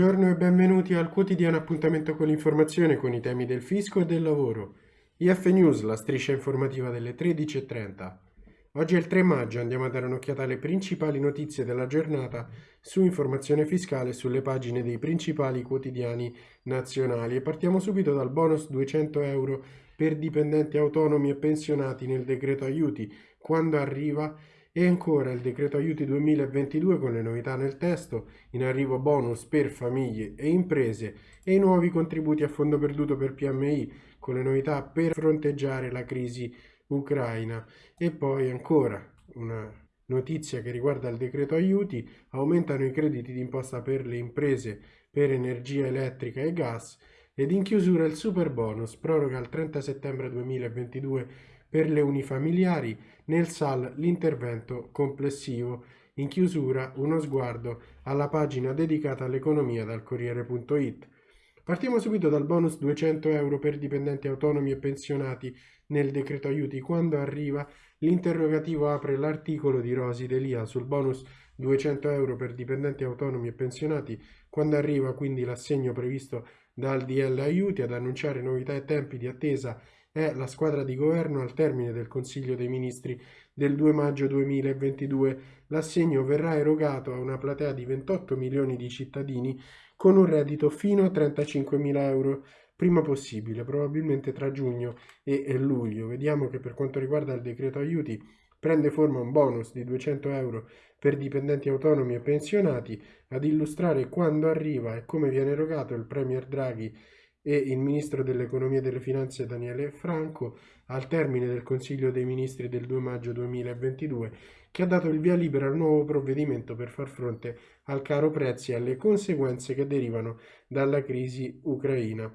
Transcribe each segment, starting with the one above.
Buongiorno e benvenuti al quotidiano appuntamento con l'informazione con i temi del fisco e del lavoro. IF News, la striscia informativa delle 13.30. Oggi è il 3 maggio, andiamo a dare un'occhiata alle principali notizie della giornata su informazione fiscale sulle pagine dei principali quotidiani nazionali e partiamo subito dal bonus 200 euro per dipendenti autonomi e pensionati nel decreto aiuti, quando arriva e ancora il decreto aiuti 2022 con le novità nel testo, in arrivo bonus per famiglie e imprese e i nuovi contributi a fondo perduto per PMI con le novità per fronteggiare la crisi ucraina. E poi ancora una notizia che riguarda il decreto aiuti, aumentano i crediti d'imposta per le imprese per energia elettrica e gas ed in chiusura il super bonus proroga al 30 settembre 2022 per le unifamiliari, nel SAL l'intervento complessivo. In chiusura uno sguardo alla pagina dedicata all'economia dal Corriere.it. Partiamo subito dal bonus 200 euro per dipendenti autonomi e pensionati nel decreto aiuti. Quando arriva l'interrogativo apre l'articolo di Rosi Delia sul bonus 200 euro per dipendenti autonomi e pensionati. Quando arriva quindi l'assegno previsto dal DL aiuti ad annunciare novità e tempi di attesa è la squadra di governo al termine del Consiglio dei Ministri del 2 maggio 2022. L'assegno verrà erogato a una platea di 28 milioni di cittadini con un reddito fino a 35 mila euro prima possibile, probabilmente tra giugno e luglio. Vediamo che per quanto riguarda il decreto aiuti prende forma un bonus di 200 euro per dipendenti autonomi e pensionati ad illustrare quando arriva e come viene erogato il Premier Draghi e il ministro dell'economia e delle finanze Daniele Franco al termine del Consiglio dei Ministri del 2 maggio 2022 che ha dato il via libera al nuovo provvedimento per far fronte al caro prezzi e alle conseguenze che derivano dalla crisi ucraina.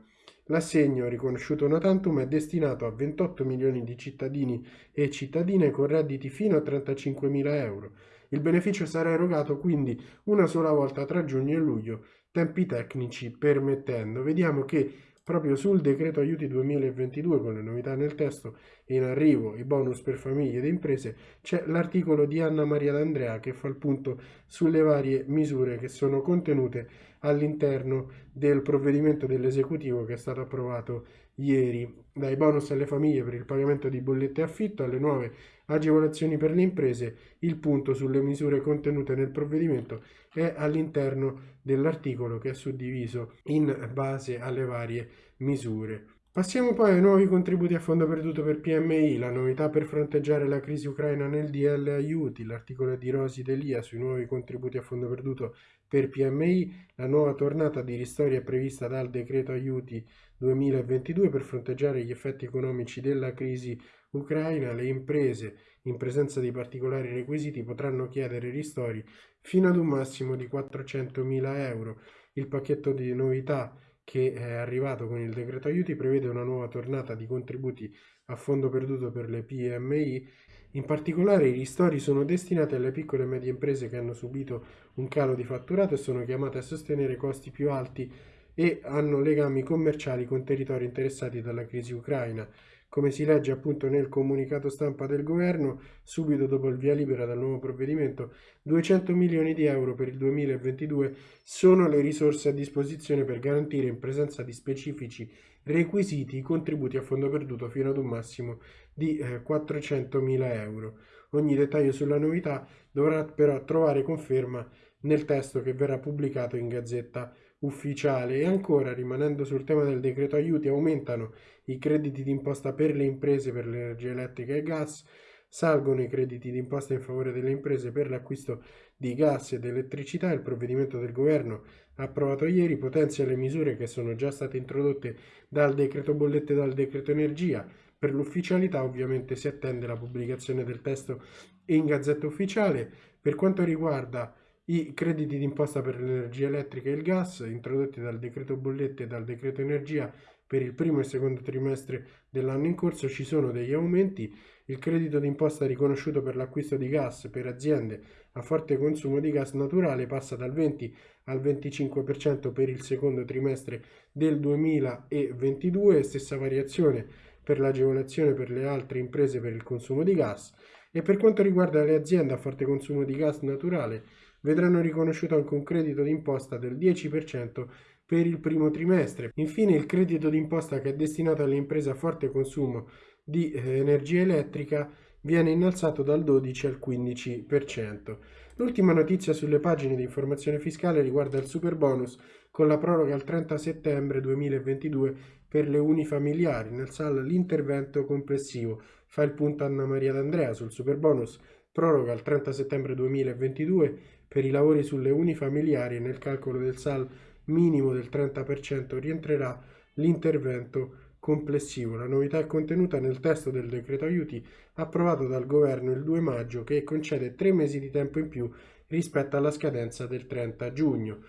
L'assegno, riconosciuto una tantum, è destinato a 28 milioni di cittadini e cittadine con redditi fino a 35 mila euro. Il beneficio sarà erogato quindi una sola volta tra giugno e luglio tempi tecnici permettendo. Vediamo che proprio sul decreto aiuti 2022 con le novità nel testo in arrivo i bonus per famiglie ed imprese c'è l'articolo di Anna Maria D'Andrea che fa il punto sulle varie misure che sono contenute all'interno del provvedimento dell'esecutivo che è stato approvato ieri dai bonus alle famiglie per il pagamento di bollette e affitto alle nuove agevolazioni per le imprese il punto sulle misure contenute nel provvedimento è all'interno dell'articolo che è suddiviso in base alle varie misure Passiamo poi ai nuovi contributi a fondo perduto per PMI, la novità per fronteggiare la crisi ucraina nel DL aiuti, l'articolo di Rosi Delia sui nuovi contributi a fondo perduto per PMI, la nuova tornata di ristori è prevista dal decreto aiuti 2022 per fronteggiare gli effetti economici della crisi ucraina, le imprese in presenza di particolari requisiti potranno chiedere ristori fino ad un massimo di 400.000 euro. Il pacchetto di novità che è arrivato con il decreto aiuti prevede una nuova tornata di contributi a fondo perduto per le PMI. In particolare i ristori sono destinati alle piccole e medie imprese che hanno subito un calo di fatturato e sono chiamate a sostenere costi più alti e hanno legami commerciali con territori interessati dalla crisi ucraina. Come si legge appunto nel comunicato stampa del governo, subito dopo il via libera dal nuovo provvedimento, 200 milioni di euro per il 2022 sono le risorse a disposizione per garantire in presenza di specifici requisiti i contributi a fondo perduto fino ad un massimo di eh, 400 mila euro. Ogni dettaglio sulla novità dovrà però trovare conferma nel testo che verrà pubblicato in Gazzetta ufficiale. E ancora rimanendo sul tema del decreto aiuti aumentano i crediti d'imposta per le imprese per l'energia elettrica e gas, salgono i crediti d'imposta in favore delle imprese per l'acquisto di gas ed elettricità, il provvedimento del governo approvato ieri potenzia le misure che sono già state introdotte dal decreto bollette e dal decreto energia, per l'ufficialità ovviamente si attende la pubblicazione del testo in gazzetta ufficiale. Per quanto riguarda i crediti d'imposta per l'energia elettrica e il gas introdotti dal decreto bollette e dal decreto energia per il primo e secondo trimestre dell'anno in corso ci sono degli aumenti. Il credito d'imposta riconosciuto per l'acquisto di gas per aziende a forte consumo di gas naturale passa dal 20 al 25% per il secondo trimestre del 2022, stessa variazione per l'agevolazione per le altre imprese per il consumo di gas E per quanto riguarda le aziende a forte consumo di gas naturale, vedranno riconosciuto anche un credito d'imposta del 10% per il primo trimestre. Infine il credito d'imposta che è destinato alle imprese a forte consumo di eh, energia elettrica viene innalzato dal 12 al 15%. L'ultima notizia sulle pagine di informazione fiscale riguarda il super bonus con la proroga al 30 settembre 2022 per le unifamiliari. Nel SAL l'intervento complessivo fa il punto Anna Maria D'Andrea sul super bonus proroga al 30 settembre 2022 per i lavori sulle unifamiliari nel calcolo del SAL minimo del 30% rientrerà l'intervento complessivo. La novità è contenuta nel testo del decreto aiuti approvato dal governo il 2 maggio che concede tre mesi di tempo in più rispetto alla scadenza del 30 giugno.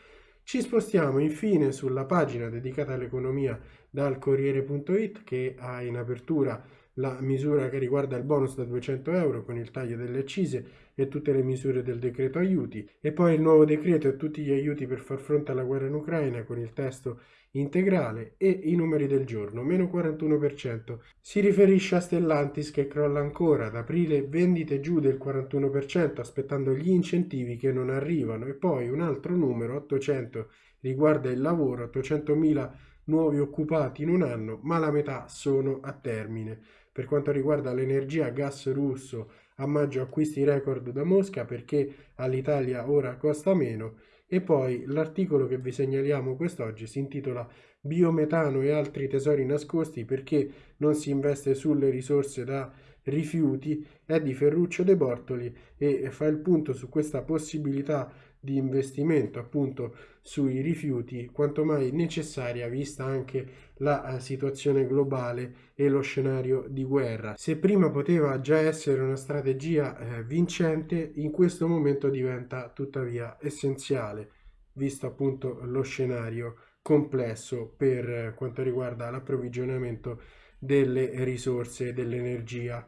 Ci spostiamo infine sulla pagina dedicata all'economia dal Corriere.it che ha in apertura la misura che riguarda il bonus da 200 euro con il taglio delle accise e tutte le misure del decreto aiuti e poi il nuovo decreto e tutti gli aiuti per far fronte alla guerra in Ucraina con il testo integrale e i numeri del giorno, meno 41%. Si riferisce a Stellantis che crolla ancora, ad aprile vendite giù del 41% aspettando gli incentivi che non arrivano e poi un altro numero, 800, riguarda il lavoro, 800.000 nuovi occupati in un anno, ma la metà sono a termine. Per quanto riguarda l'energia gas russo, a maggio acquisti record da Mosca perché all'Italia ora costa meno. E poi l'articolo che vi segnaliamo quest'oggi si intitola Biometano e altri tesori nascosti perché non si investe sulle risorse da rifiuti è di Ferruccio De Bortoli e fa il punto su questa possibilità di investimento appunto sui rifiuti quanto mai necessaria vista anche la eh, situazione globale e lo scenario di guerra. Se prima poteva già essere una strategia eh, vincente, in questo momento diventa tuttavia essenziale visto appunto lo scenario complesso per eh, quanto riguarda l'approvvigionamento delle risorse dell'energia.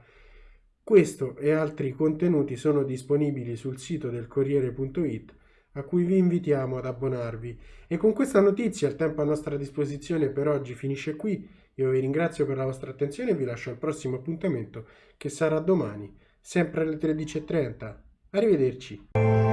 Questo e altri contenuti sono disponibili sul sito del Corriere.it a cui vi invitiamo ad abbonarvi. E con questa notizia il tempo a nostra disposizione per oggi finisce qui. Io vi ringrazio per la vostra attenzione e vi lascio al prossimo appuntamento che sarà domani, sempre alle 13.30. Arrivederci.